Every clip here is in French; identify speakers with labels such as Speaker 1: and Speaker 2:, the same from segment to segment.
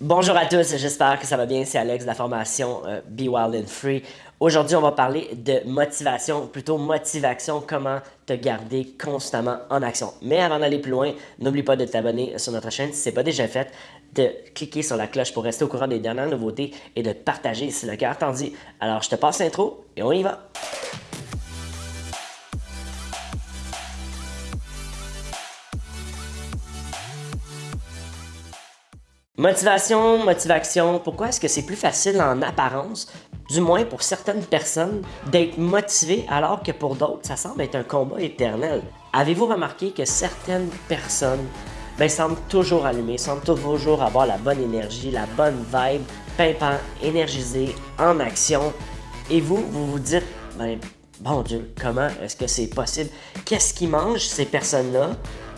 Speaker 1: Bonjour à tous, j'espère que ça va bien. C'est Alex de la formation euh, Be Wild and Free. Aujourd'hui, on va parler de motivation, plutôt motivation, comment te garder constamment en action. Mais avant d'aller plus loin, n'oublie pas de t'abonner sur notre chaîne si ce n'est pas déjà fait, de cliquer sur la cloche pour rester au courant des dernières nouveautés et de partager si le cœur t'en dit. Alors, je te passe l'intro et on y va. Motivation, motivation, pourquoi est-ce que c'est plus facile en apparence, du moins pour certaines personnes, d'être motivé alors que pour d'autres, ça semble être un combat éternel? Avez-vous remarqué que certaines personnes ben, semblent toujours allumées, semblent toujours avoir la bonne énergie, la bonne vibe, pimpant, énergisé, en action, et vous, vous vous dites, ben, bon Dieu, comment est-ce que c'est possible? Qu'est-ce qui mangent ces personnes-là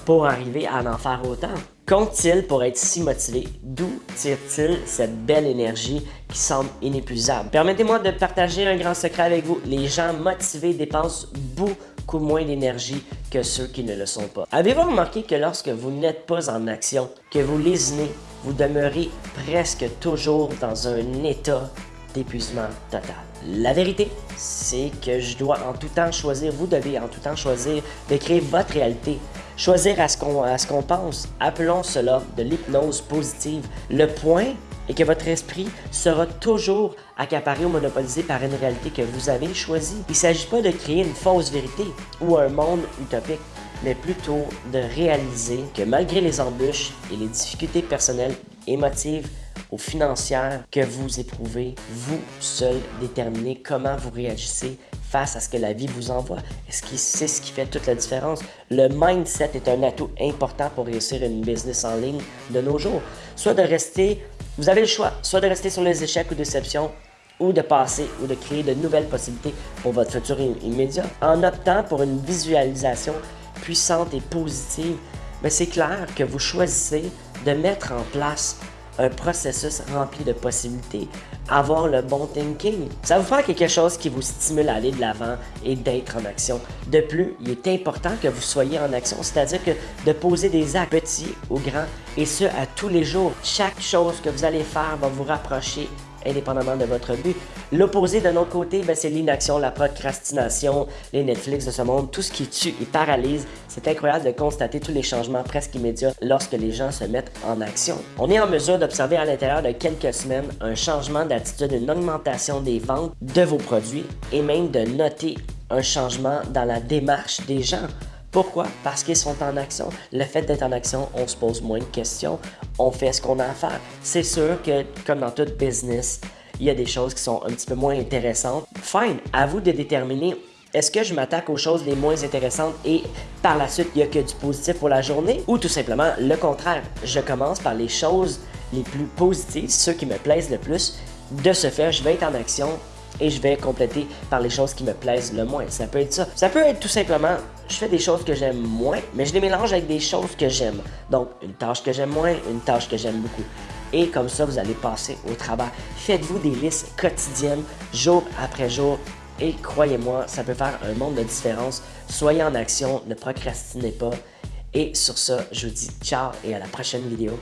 Speaker 1: pour arriver à en faire autant? Qu'ont-ils pour être si motivés? D'où tire-t-il cette belle énergie qui semble inépuisable? Permettez-moi de partager un grand secret avec vous. Les gens motivés dépensent beaucoup moins d'énergie que ceux qui ne le sont pas. Avez-vous remarqué que lorsque vous n'êtes pas en action, que vous lésinez, vous demeurez presque toujours dans un état d'épuisement total? La vérité, c'est que je dois en tout temps choisir, vous devez en tout temps choisir de créer votre réalité choisir à ce qu'on pense. Appelons cela de l'hypnose positive. Le point est que votre esprit sera toujours accaparé ou monopolisé par une réalité que vous avez choisie. Il ne s'agit pas de créer une fausse vérité ou un monde utopique, mais plutôt de réaliser que malgré les embûches et les difficultés personnelles, émotives ou financières que vous éprouvez, vous seul déterminez comment vous réagissez face à ce que la vie vous envoie. Est-ce que c'est ce qui fait toute la différence? Le mindset est un atout important pour réussir une business en ligne de nos jours. Soit de rester, vous avez le choix, soit de rester sur les échecs ou déceptions, ou de passer ou de créer de nouvelles possibilités pour votre futur immédiat. En optant pour une visualisation puissante et positive, ben, c'est clair que vous choisissez de mettre en place un processus rempli de possibilités, avoir le bon thinking. Ça vous faire quelque chose qui vous stimule à aller de l'avant et d'être en action. De plus, il est important que vous soyez en action, c'est-à-dire que de poser des actes petits ou grands, et ce à tous les jours. Chaque chose que vous allez faire va vous rapprocher indépendamment de votre but. L'opposé d'un autre côté, ben, c'est l'inaction, la procrastination, les Netflix de ce monde, tout ce qui tue et paralyse. C'est incroyable de constater tous les changements presque immédiats lorsque les gens se mettent en action. On est en mesure d'observer à l'intérieur de quelques semaines un changement d'attitude, une augmentation des ventes de vos produits et même de noter un changement dans la démarche des gens. Pourquoi? Parce qu'ils sont en action. Le fait d'être en action, on se pose moins de questions, on fait ce qu'on a à faire. C'est sûr que, comme dans tout business, il y a des choses qui sont un petit peu moins intéressantes. Fine, à vous de déterminer est-ce que je m'attaque aux choses les moins intéressantes et par la suite, il n'y a que du positif pour la journée? Ou tout simplement le contraire, je commence par les choses les plus positives, ceux qui me plaisent le plus. De ce fait, je vais être en action et je vais compléter par les choses qui me plaisent le moins. Ça peut être ça. Ça peut être tout simplement, je fais des choses que j'aime moins, mais je les mélange avec des choses que j'aime. Donc, une tâche que j'aime moins, une tâche que j'aime beaucoup. Et comme ça, vous allez passer au travail. Faites-vous des listes quotidiennes, jour après jour. Et croyez-moi, ça peut faire un monde de différence. Soyez en action, ne procrastinez pas. Et sur ça, je vous dis ciao et à la prochaine vidéo.